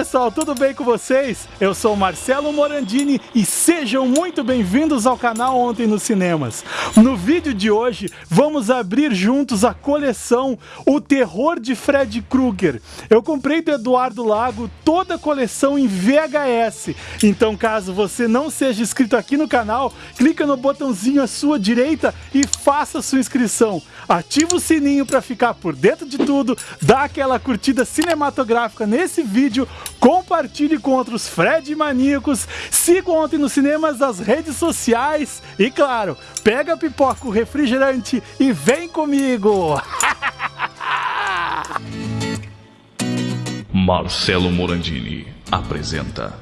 pessoal, tudo bem com vocês? Eu sou Marcelo Morandini e sejam muito bem-vindos ao canal Ontem nos Cinemas. No vídeo de hoje, vamos abrir juntos a coleção O Terror de Fred Krueger. Eu comprei do Eduardo Lago toda a coleção em VHS, então caso você não seja inscrito aqui no canal, clica no botãozinho à sua direita e faça sua inscrição. Ativa o sininho para ficar por dentro de tudo, dá aquela curtida cinematográfica nesse vídeo, compartilhe com outros Fred maníacos, siga ontem nos cinemas das redes sociais e claro, pega pipoca, o refrigerante e vem comigo! Marcelo Morandini apresenta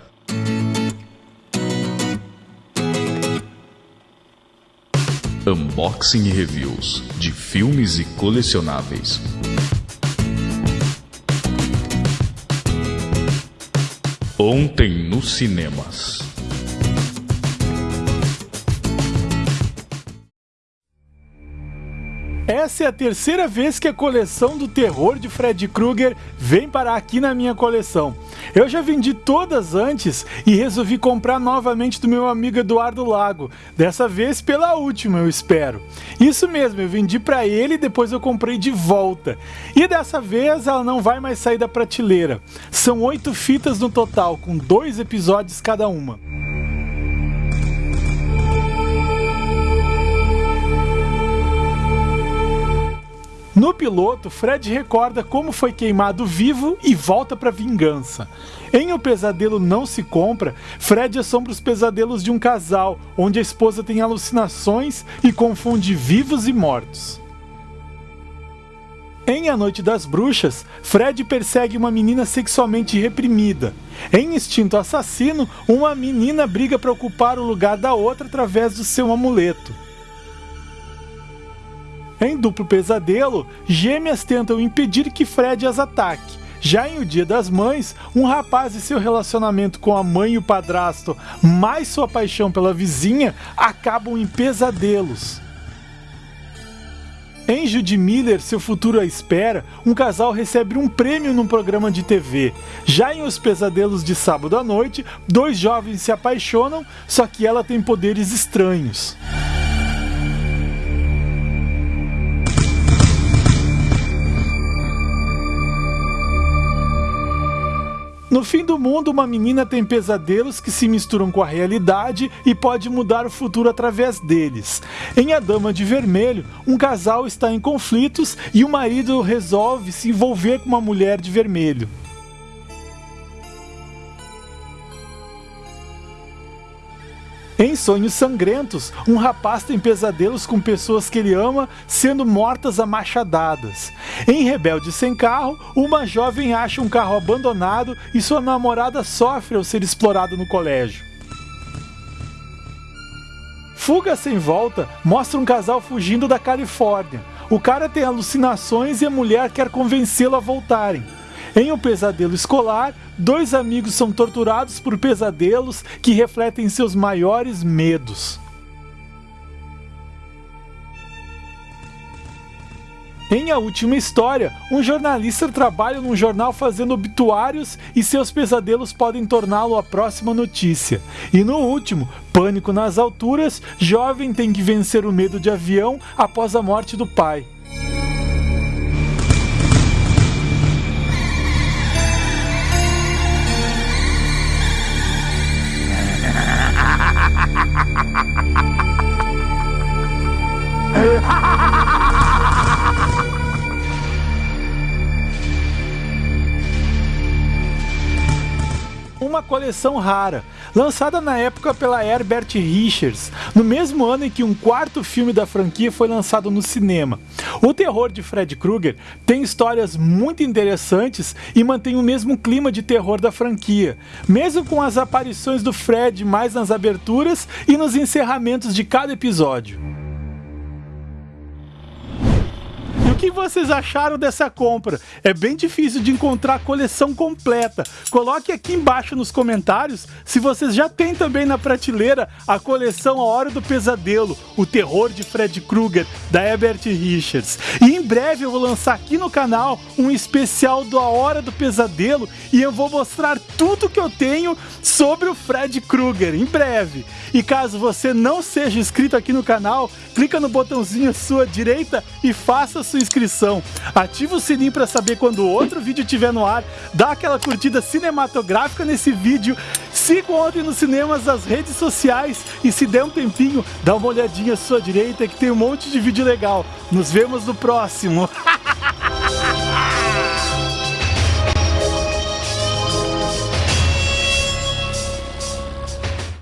Unboxing e reviews de filmes e colecionáveis. Ontem nos cinemas. Essa é a terceira vez que a coleção do terror de Fred Krueger vem parar aqui na minha coleção. Eu já vendi todas antes e resolvi comprar novamente do meu amigo Eduardo Lago, dessa vez pela última, eu espero. Isso mesmo, eu vendi para ele e depois eu comprei de volta. E dessa vez ela não vai mais sair da prateleira. São oito fitas no total, com dois episódios cada uma. No piloto, Fred recorda como foi queimado vivo e volta para vingança. Em O Pesadelo Não Se Compra, Fred assombra os pesadelos de um casal, onde a esposa tem alucinações e confunde vivos e mortos. Em A Noite das Bruxas, Fred persegue uma menina sexualmente reprimida. Em Instinto Assassino, uma menina briga para ocupar o lugar da outra através do seu amuleto. Em Duplo Pesadelo, gêmeas tentam impedir que Fred as ataque. Já em O Dia das Mães, um rapaz e seu relacionamento com a mãe e o padrasto, mais sua paixão pela vizinha, acabam em pesadelos. Em Judy Miller, Seu Futuro à Espera, um casal recebe um prêmio num programa de TV. Já em Os Pesadelos de Sábado à Noite, dois jovens se apaixonam, só que ela tem poderes estranhos. No fim do mundo, uma menina tem pesadelos que se misturam com a realidade e pode mudar o futuro através deles. Em A Dama de Vermelho, um casal está em conflitos e o marido resolve se envolver com uma mulher de vermelho. Sonhos Sangrentos, um rapaz tem pesadelos com pessoas que ele ama sendo mortas a machadadas. Em Rebelde Sem Carro, uma jovem acha um carro abandonado e sua namorada sofre ao ser explorado no colégio. Fuga Sem Volta mostra um casal fugindo da Califórnia. O cara tem alucinações e a mulher quer convencê-lo a voltarem. Em um pesadelo escolar, dois amigos são torturados por pesadelos que refletem seus maiores medos. Em A Última História, um jornalista trabalha num jornal fazendo obituários e seus pesadelos podem torná-lo a próxima notícia. E no último, Pânico nas Alturas, jovem tem que vencer o medo de avião após a morte do pai. Coleção rara, lançada na época pela Herbert Richards, no mesmo ano em que um quarto filme da franquia foi lançado no cinema. O terror de Fred Krueger tem histórias muito interessantes e mantém o mesmo clima de terror da franquia, mesmo com as aparições do Fred mais nas aberturas e nos encerramentos de cada episódio. Que vocês acharam dessa compra? É bem difícil de encontrar a coleção completa. Coloque aqui embaixo nos comentários se vocês já têm também na prateleira a coleção A Hora do Pesadelo, o terror de Fred Krueger, da Herbert Richards. E em breve eu vou lançar aqui no canal um especial do A Hora do Pesadelo e eu vou mostrar tudo que eu tenho sobre o Fred Krueger, em breve. E caso você não seja inscrito aqui no canal, clica no botãozinho à sua direita e faça sua inscrição. Ativa o sininho para saber quando outro vídeo estiver no ar, dá aquela curtida cinematográfica nesse vídeo, siga ontem nos cinemas as redes sociais e se der um tempinho, dá uma olhadinha à sua direita que tem um monte de vídeo legal. Nos vemos no próximo.